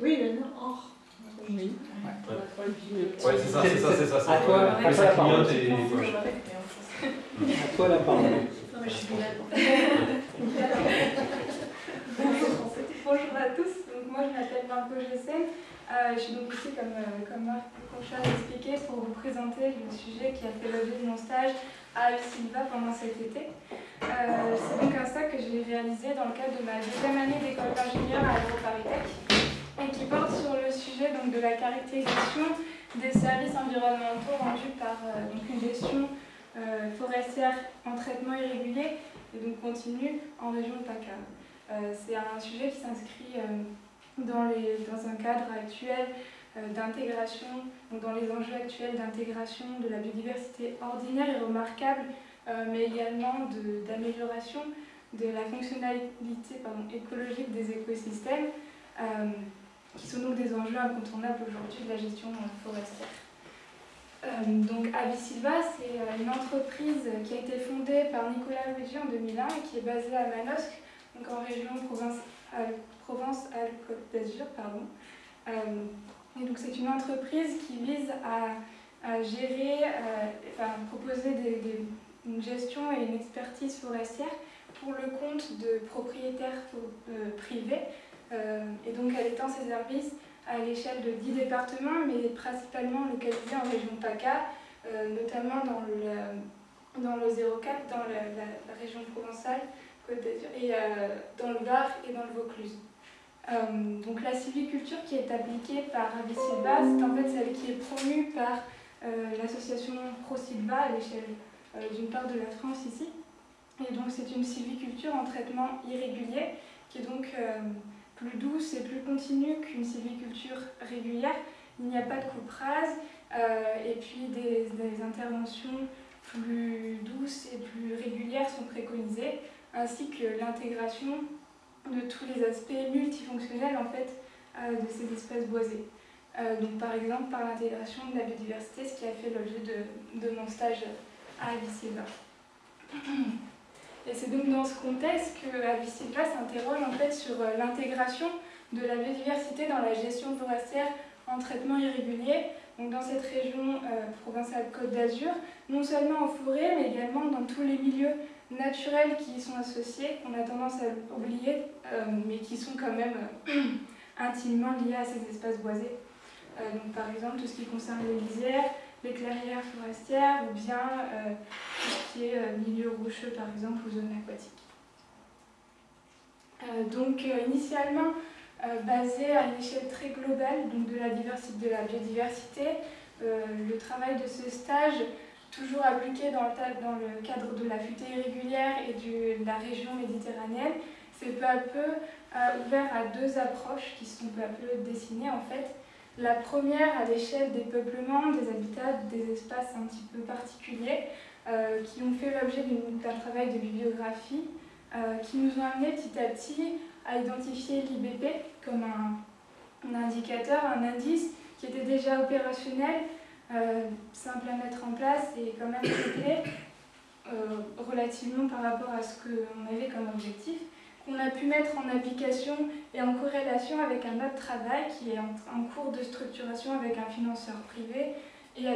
Oui, le Nord. Oui. Ouais, c'est ça, c'est ça, c'est ça. À toi, ouais. à toi ça la parole. clignote et- ouais. À toi la parole. Non, mais je suis. Bonjour à tous, donc moi je m'appelle Margot Gessen. Euh, je suis donc ici, comme, euh, comme Marc Conchat l'a expliqué, pour vous présenter le sujet qui a fait l'objet de mon stage à Silva pendant cet été. Euh, C'est donc un stage que j'ai réalisé dans le cadre de ma deuxième année d'école d'ingénieur à AgroParisTech et qui porte sur le sujet donc, de la caractérisation des services environnementaux rendus par euh, donc une gestion euh, forestière en traitement irrégulier et donc continu en région de PACA. Euh, C'est un sujet qui s'inscrit euh, dans, dans un cadre actuel d'intégration, dans les enjeux actuels d'intégration de la biodiversité ordinaire et remarquable, mais également de- d'amélioration de, la fonctionnalité pardon, écologique des écosystèmes, qui sont donc des enjeux incontournables aujourd'hui de la gestion forestière. Euh, donc c'est euh, une entreprise qui a été fondée par Nicolas Luigi en 2001 et qui est basée à Manosque, donc en région Provence-Alpes Provence-Alpes-Côte d'Azur. Euh, et donc c'est une entreprise qui vise à, gérer, euh, enfin proposer une gestion et une expertise forestière pour le compte de propriétaires privés. Euh, et donc elle étend ses services à l'échelle de 10 départements, mais principalement localisés en région PACA, euh, notamment dans le, dans le 04, dans la, région provençale, et euh, dans le Var et dans le Vaucluse. Donc la sylviculture qui est appliquée par Avisilva, c'est en fait celle qui est promue par l'association ProSilva à l'échelle d'une part de la France ici. Et donc c'est une sylviculture en traitement irrégulier qui est donc plus douce et plus continue qu'une sylviculture régulière. Il n'y a pas de coupe rase euh, et puis des, interventions plus douces et plus régulières sont préconisées, ainsi que l'intégration de tous les aspects multifonctionnels en fait, euh, de ces espèces boisées. Euh, donc, par exemple par l'intégration de la biodiversité, ce qui a fait l'objet de, mon stage à Avisilva. Et c'est donc dans ce contexte que Avisilva s'interroge en fait sur euh, l'intégration de la biodiversité dans la gestion forestière en traitement irrégulier, donc dans cette région euh, provinciale Côte d'Azur, non seulement en forêt, mais également dans tous les milieux naturels qui y sont associés, qu'on a tendance à oublier, euh, mais qui sont quand même intimement liés à ces espaces boisés. Donc par exemple tout ce qui concerne les lisières, les clairières forestières ou bien euh, tout ce qui est euh, milieu rocheux par exemple ou zones aquatiques. Euh, donc initialement basé à une échelle très globale de la diversité, de la biodiversité, le travail de ce stage toujours appliqué dans le, cadre de la futée irrégulière et de la région méditerranéenne, s'est peu à peu ouvert à deux approches qui sont peu à peu dessinées en fait. La première à l'échelle des peuplements, des habitats, des espaces un petit peu particuliers euh, qui ont fait l'objet d'un travail de bibliographie euh, qui nous ont amené petit à petit à identifier l'IBP comme un, indicateur, un indice qui était déjà opérationnel, euh, simple à mettre en place et quand même relativement par rapport à ce qu'on avait comme objectif, qu'on a pu mettre en application et en corrélation avec un autre travail qui est en, cours de structuration avec un financeur privé et à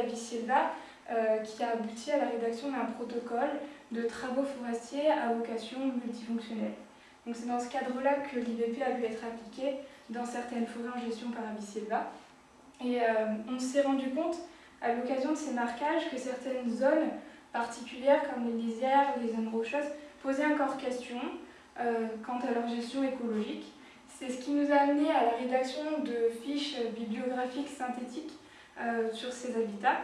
euh, qui a abouti à la rédaction d'un protocole de travaux forestiers à vocation multifonctionnelle. Donc c'est dans ce cadre-là que l'IVP a pu être appliqué dans certaines forêts en gestion par Avisilva. Et euh, on s'est rendu compte, à l'occasion de ces marquages, que certaines zones particulières, comme les lisières les zones rocheuses, posaient encore question quant à leur gestion écologique. C'est ce qui nous a amené à la rédaction de fiches bibliographiques synthétiques euh, sur ces habitats.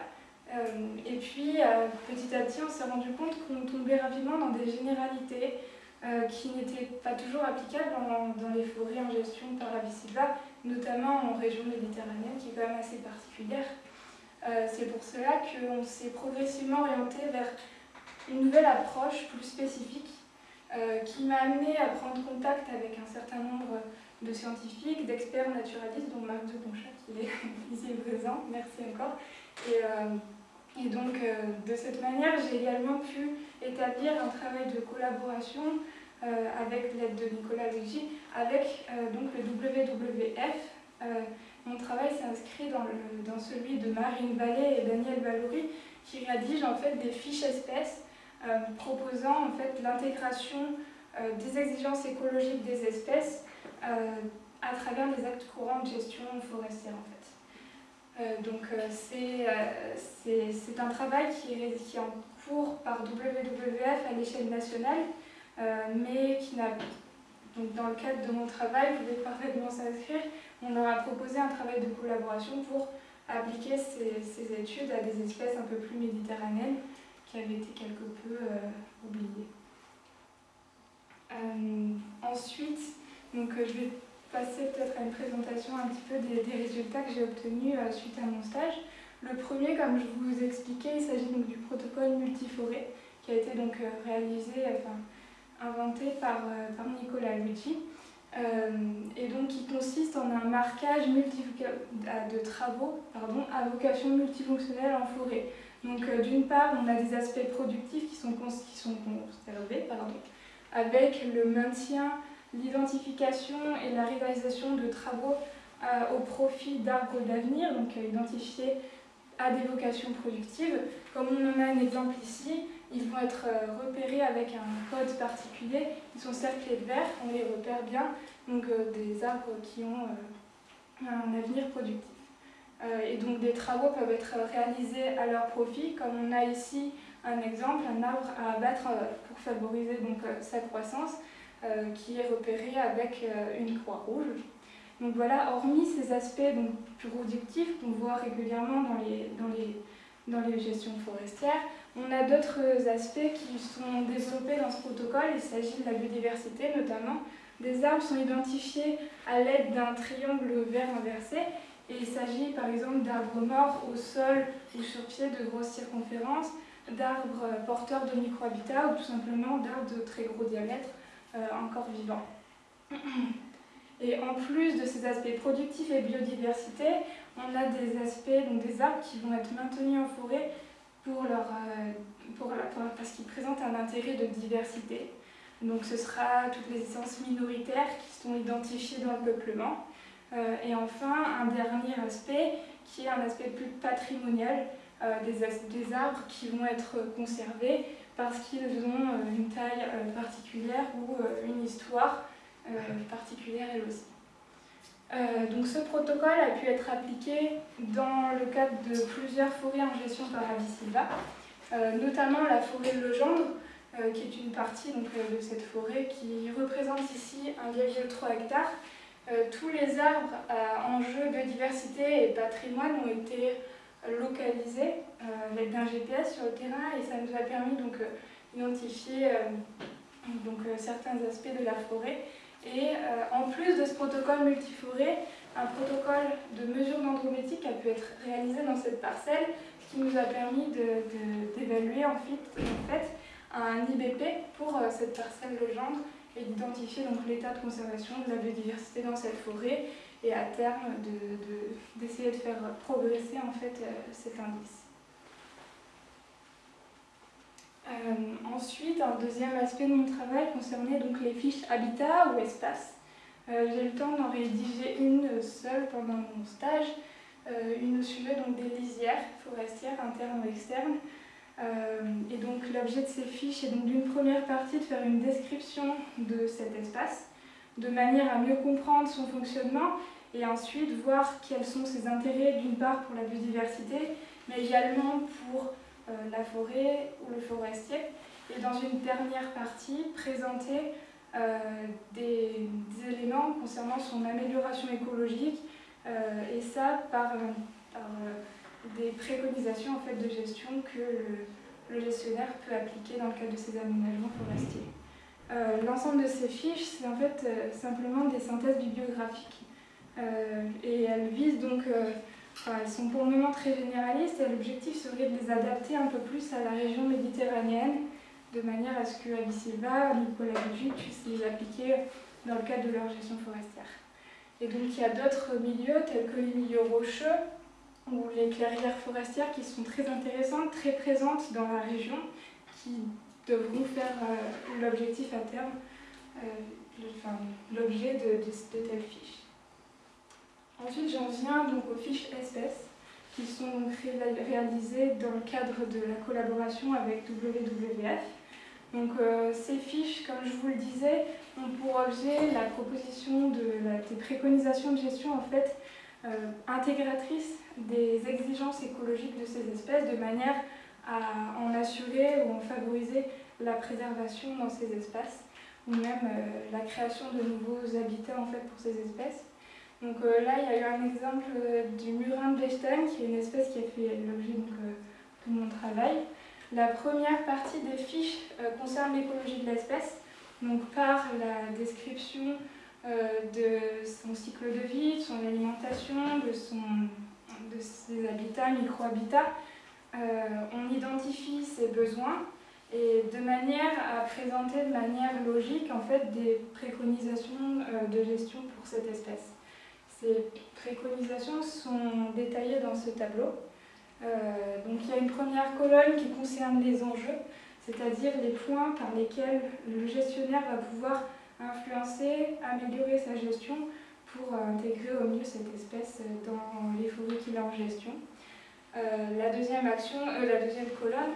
Euh, et puis, euh, petit à petit, on s'est rendu compte qu'on tombait rapidement dans des généralités euh, qui n'étaient pas toujours applicables dans, les forêts en gestion par la Silva, notamment en région méditerranéenne, qui est quand même assez particulière. Euh, C'est pour cela qu'on s'est progressivement orienté vers une nouvelle approche plus spécifique euh, qui m'a amené à prendre contact avec un certain nombre de scientifiques, d'experts naturalistes, dont Marc de Ponchat qui est ici présent, merci encore. Et, euh, donc, euh, de cette manière, j'ai également pu établir un travail de collaboration euh, avec l'aide de Nicolas Luigi, avec euh, donc le WWF, mon travail s'inscrit dans, dans, celui de Marine Vallée et Daniel Valouri qui rédigent en fait des fiches espèces proposant en fait l'intégration des exigences écologiques des espèces à travers les actes courants de gestion forestière en fait. Euh, donc euh, euh, c'est un travail qui est, qui est, en cours par WWF à l'échelle nationale, mais qui n'a donc dans le cadre de mon travail, vous pouvez parfaitement s'inscrire, on leur a proposé un travail de collaboration pour appliquer ces, ces, études à des espèces un peu plus méditerranéennes qui avaient été quelque peu oubliées. ensuite, donc, je vais passer peut-être à une présentation un petit peu des, résultats que j'ai obtenus euh, suite à mon stage. Le premier, comme je vous expliquais, il s'agit donc du protocole multiforé qui a été donc euh, réalisé, enfin inventé par, euh, par Nicolas Luigi. et donc qui consiste en un marquage de travaux pardon, à vocation multifonctionnelle en forêt. Donc d'une part, on a des aspects productifs qui sont, qui sont conservés, pardon, avec le maintien l'identification et la réalisation de travaux euh, au profit d'arbres d'avenir, donc euh, identifiés à des vocations productives. Comme on en a un exemple ici, ils vont être euh, repérés avec un code particulier. Ils sont cerclés de vert, on les repère bien, donc des arbres qui ont un avenir productif. Et donc des travaux peuvent être réalisés à leur profit, comme on a ici un exemple, un arbre à abattre pour favoriser donc, sa croissance. Euh, qui est repéré avec euh, une croix rouge. Donc voilà, hormis ces aspects donc, productifs qu'on voit régulièrement dans les, dans, les, dans les gestions forestières, on a d'autres aspects qui sont développés dans ce protocole. Il s'agit de la biodiversité notamment. Des arbres sont identifiés à l'aide d'un triangle vert inversé il s'agit par exemple d'arbres morts au sol ou sur pied de grosses circonférences, d'arbres porteurs de microhabitats ou tout simplement d'arbres de très gros diamètre euh, encore vivants. Et en plus de ces aspects productifs et biodiversité, on a des aspects, donc des arbres qui vont être maintenus en forêt euh, parce qu'ils présentent un intérêt de diversité. Donc ce sera toutes les essences minoritaires qui sont identifiées dans le peuplement. Euh, et enfin, un dernier aspect qui est un aspect plus patrimonial, des, des, arbres qui vont être conservés parce qu'ils ont euh, une taille euh, particulière ou euh, une histoire particulière elle aussi. donc ce protocole a pu être appliqué dans le cadre de plusieurs forêts en gestion par Avisilva, notamment la forêt de Legendre, qui est une partie donc, de cette forêt qui représente ici 1,3 hectare. tous les arbres à enjeu biodiversité et patrimoine ont été localisé euh, avec un GPS sur le terrain et ça nous a permis euh, d'identifier euh, certains aspects de la forêt. Et en plus de ce protocole multiforêt, un protocole de mesure dendrométrique a pu être réalisé dans cette parcelle, ce qui nous a permis d'évaluer en fait un IBP pour cette parcelle de gendre et d'identifier l'état de conservation de la biodiversité dans cette forêt et à terme d'essayer de, de, faire progresser en fait euh, cet indice. Euh, ensuite, un deuxième aspect de mon travail concernait donc les fiches habitat ou espace. Euh, j'ai eu le temps d'en rédiger une seule pendant mon stage, une au sujet donc, des lisières forestières internes ou externes. Et donc l'objet de ces fiches est donc d'une première partie de faire une description de cet espace, de manière à mieux comprendre son fonctionnement et ensuite voir quels sont ses intérêts d'une part pour la biodiversité, mais également pour euh, la forêt ou le forestier. Et dans une dernière partie, présenter euh, des, éléments concernant son amélioration écologique, euh, et ça par, des préconisations en fait, de gestion que le, gestionnaire peut appliquer dans le cadre de ses aménagements forestiers. L'ensemble de ces fiches, c'est en fait simplement des synthèses bibliographiques euh, et elles visent donc, euh, elles sont pour le moment très généralistes et l'objectif serait de les adapter un peu plus à la région méditerranéenne de manière à ce que Abisilva, Nicolas Luigi puissent les appliquer dans le cadre de leur gestion forestière. Et donc il y a d'autres milieux tels que les milieux rocheux ou les clairières forestières qui sont très intéressantes, très présentes dans la région, qui devront faire euh, l'objectif à terme, enfin, l'objet de, telles fiches. Ensuite, j'en viens donc aux fiches espèces qui sont réalisées dans le cadre de la collaboration avec WWF. Donc euh, ces fiches, comme je vous le disais, ont pour objet la proposition de des préconisations de gestion en fait euh, intégratrices des exigences écologiques de ces espèces de manière à en assurer ou en favoriser la préservation dans ces espaces ou même euh, la création de nouveaux habitats en fait pour ces espèces. Donc là, il y a eu un exemple du murin de Bechstein, qui est une espèce qui a fait l'objet de mon travail. La première partie des fiches euh, concerne l'écologie de l'espèce, donc par la description euh, de son cycle de vie, de son alimentation, de, son, de ses habitats, micro-habitats. Euh, on identifie ses besoins et de manière à présenter de manière logique en fait des préconisations de gestion pour cette espèce. Ces préconisations sont détaillées dans ce tableau. Euh, donc il y a une première colonne qui concerne les enjeux, c'est-à-dire les points par lesquels le gestionnaire va pouvoir influencer, améliorer sa gestion pour intégrer au mieux cette espèce dans les forêts qu'il a en gestion. Euh, la, deuxième action, euh, la deuxième colonne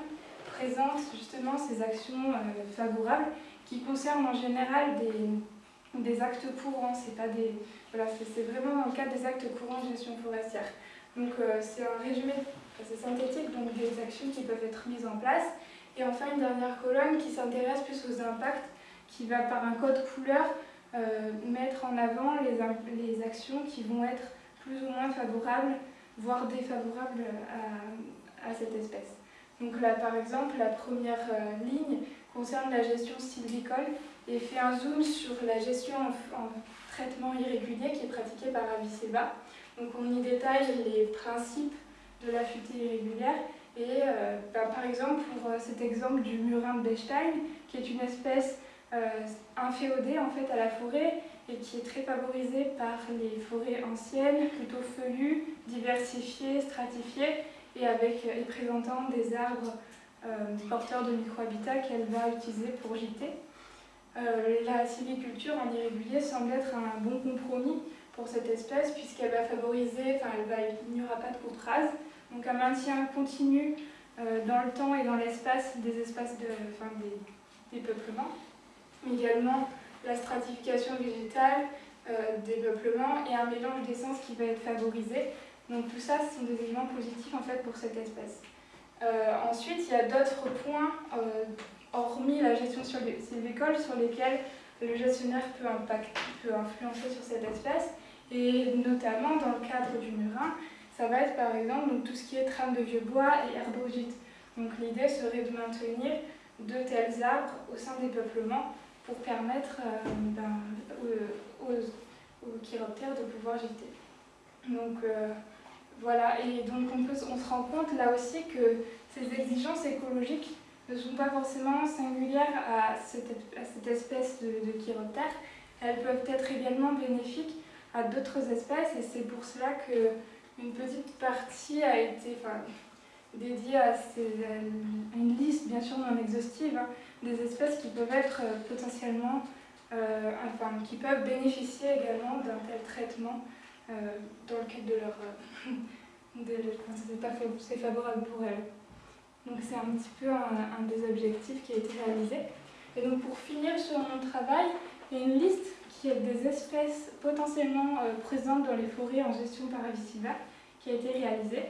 présente justement ces actions favorables qui concernent en général des, des actes courants. C'est voilà, vraiment dans le cadre des actes courants de gestion forestière. Donc c'est un résumé c'est synthétique, donc des actions qui peuvent être mises en place. Et enfin, une dernière colonne qui s'intéresse plus aux impacts, qui va par un code couleur euh, mettre en avant les, actions qui vont être plus ou moins favorables, voire défavorables à, à cette espèce. Donc là, par exemple, la première euh, ligne concerne la gestion sylvicole et fait un zoom sur la gestion en, traitement irrégulier qui est pratiquée par Avisilva. Donc on y détaille les principes de la futée irrégulière. Et euh, bah, par exemple, pour euh, cet exemple du murin de Bechstein, qui est une espèce euh, inféodée en fait à la forêt et qui est très favorisée par les forêts anciennes, plutôt feuillues, diversifiées, stratifiées et, avec, et présentant des arbres porteurs de microhabitats qu'elle va utiliser pour gîter. la sylviculture en irrégulier semble être un bon compromis pour cette espèce puisqu'elle va favoriser, enfin il n'y aura pas de coupe donc un maintien continu euh, dans le temps et dans l'espace des espaces de, enfin, des, peuplements. Également la stratification végétale, euh, des peuplements et un mélange d'essence qui va être favorisé. Donc tout ça, ce sont des éléments positifs en fait pour cette espèce. Euh, ensuite, il y a d'autres points, hormis la gestion sylvicole, sur lesquels le gestionnaire peut, peut influencer sur cette espèce, et notamment dans le cadre du murin, ça va être par exemple donc, tout ce qui est trame de vieux bois et herbogite. Donc l'idée serait de maintenir de tels arbres au sein des peuplements pour permettre euh, ben, aux, aux, chiroptères de pouvoir gîter. Donc euh, voilà, et donc on, se rend compte là aussi que ces exigences écologiques ne sont pas forcément singulières à cette, à cette espèce de, de chiroptère, elles peuvent être également bénéfiques à d'autres espèces et c'est pour cela que une petite partie a été enfin, dédiée à, une liste, bien sûr non exhaustive, hein, des espèces qui peuvent être euh, potentiellement, euh, enfin, qui peuvent bénéficier également d'un tel traitement euh, dans le cadre de leur. c'est favorable pour elles. Donc c'est un petit peu un, des objectifs qui a été réalisé. Et donc pour finir sur mon travail, il y a une liste qui est des espèces potentiellement présentes dans les forêts en gestion par qui a été réalisé.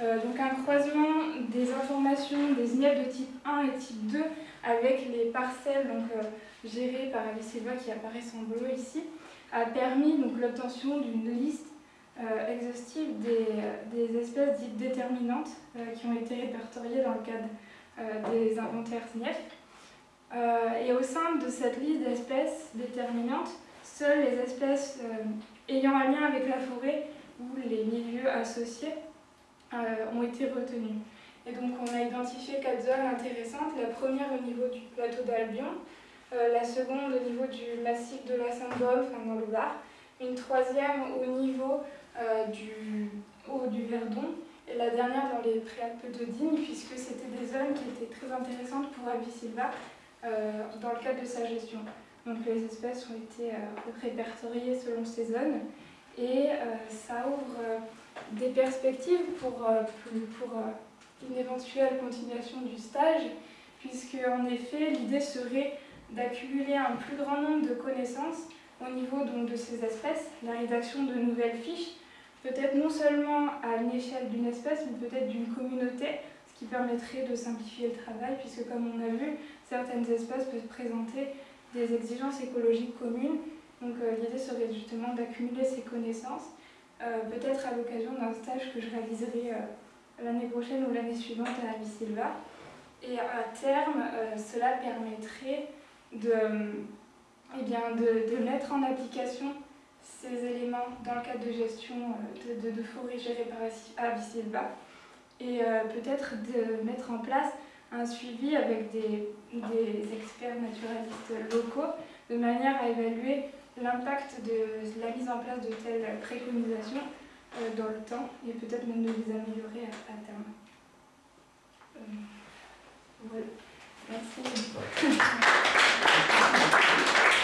Euh, donc un croisement des informations des INEP de type 1 et type 2 avec les parcelles donc, euh, gérées par Alicelva qui apparaissent en bleu ici a permis l'obtention d'une liste euh, exhaustive des, des, espèces dites déterminantes qui ont été répertoriées dans le cadre des inventaires SNIEF. et au sein de cette liste d'espèces déterminantes, seules les espèces ayant un lien avec la forêt où les milieux associés euh, ont été retenus. Et donc on a identifié quatre zones intéressantes. La première au niveau du plateau d'Albion, euh, la seconde au niveau du massif de la Sainte-Baume, enfin dans le Var, une troisième au niveau euh, du haut du Verdon, et la dernière dans les Préalpes de Digne, puisque c'était des zones qui étaient très intéressantes pour Avisilva dans le cadre de sa gestion. Donc les espèces ont été répertoriées selon ces zones. et ça ouvre des perspectives pour, pour une éventuelle continuation du stage, puisque en effet l'idée serait d'accumuler un plus grand nombre de connaissances au niveau donc, de ces espèces, la rédaction de nouvelles fiches, peut-être non seulement à l'échelle d'une espèce, mais peut-être d'une communauté, ce qui permettrait de simplifier le travail, puisque comme on a vu, certaines espèces peuvent présenter des exigences écologiques communes. Donc euh, l'idée serait justement d'accumuler ces connaissances, euh, peut-être à l'occasion d'un stage que je réaliserai euh, l'année prochaine ou l'année suivante à Abisilva. Et à terme, cela permettrait de, eh bien, de, de, mettre en application ces éléments dans le cadre de gestion de, de, de forêts gérées par Abisilva et peut-être de mettre en place un suivi avec des, des, experts naturalistes locaux de manière à évaluer l'impact de la mise en place de telles préconisations euh, euh, dans le temps et peut-être même de les améliorer à, terme. Euh, voilà. Merci.